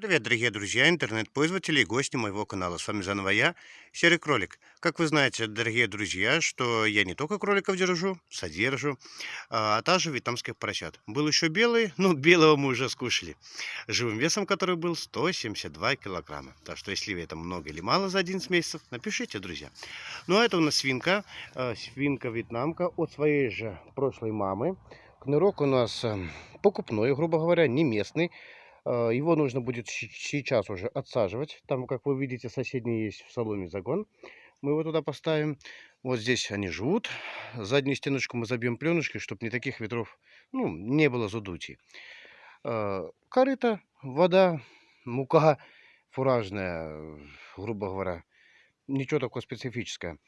Привет, дорогие друзья, интернет-пользователи и гости моего канала. С вами заново я, Серый Кролик. Как вы знаете, дорогие друзья, что я не только кроликов держу, содержу, а также вьетнамских поросят. Был еще белый, ну, белого мы уже скушали. Живым весом который был 172 килограмма. Так что, если это много или мало за 11 месяцев, напишите, друзья. Ну, а это у нас свинка, э, свинка-вьетнамка от своей же прошлой мамы. Кнырок у нас э, покупной, грубо говоря, не местный. Э, Его нужно будет сейчас уже отсаживать. Там, как вы видите, соседний есть в салоне загон. Мы его туда поставим. Вот здесь они живут. Заднюю стеночку мы забьем пленочкой, чтобы не таких ветров, ну, не было задутий. Э, Корыто, вода, мука фуражная, грубо говоря. Ничего такого специфического.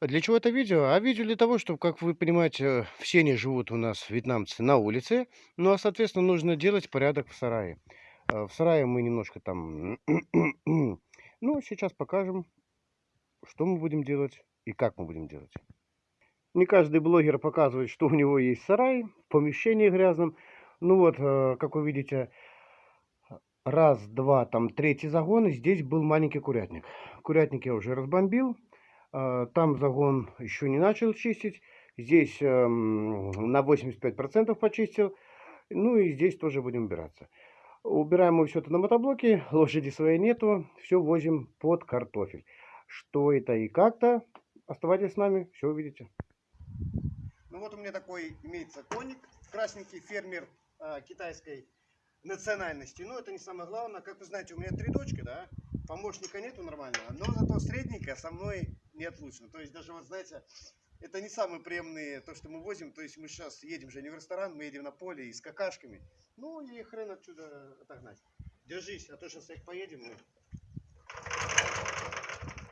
Для чего это видео? А видео для того, чтобы, как вы понимаете, все они живут у нас, вьетнамцы, на улице. Ну, а, соответственно, нужно делать порядок в сарае. Э, В сарае мы немножко там... Ну, сейчас покажем, что мы будем делать и как мы будем делать. Не каждый блогер показывает, что у него есть сарай в помещении грязном. Ну вот, э, как вы видите, раз, два, там третий загон, и здесь был маленький курятник. Курятник я уже разбомбил. А, Там загон еще не начал чистить. Здесь эм, на 85% почистил. Ну и здесь тоже будем убираться. Убираем мы все это на мотоблоке. Лошади своей нету. Все возим под картофель. Что это и как-то. Оставайтесь с нами, все увидите. Ну вот у меня такой имеется коник. Красненький фермер э, китайской национальности. Но это не самое главное. Как вы знаете, у меня три дочки, да. Помощника нету нормального. Но зато средненькая со мной неотлучно. То есть даже вот знаете, это не самые приемные то, что мы возим. То есть мы сейчас едем же не в ресторан, мы едем на поле и с какашками. Ну и хрен отсюда отогнать. Держись, а то сейчас как поедем мы.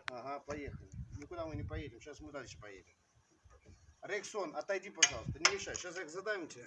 Ага, поехали. Никуда мы не поедем, сейчас мы дальше поедем. Рексон, отойди, пожалуйста, не мешай. Сейчас их задам тебе.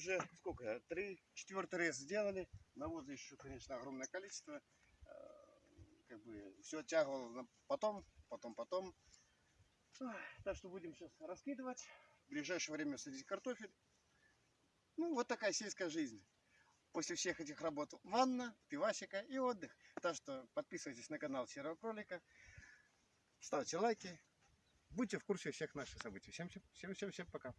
Уже сколько? Три, четвертый раз сделали. Навоза еще, конечно, огромное количество. Э, Как бы все на потом, потом, потом. Так что будем сейчас раскидывать. В ближайшее время садить картофель. Ну, вот такая сельская жизнь. После всех этих работ ванна, пивасика и отдых. Так что подписывайтесь на канал Серого Кролика. Ставьте лайки. Будьте в курсе всех наших событий. Всем, всем, всем, всем, всем пока.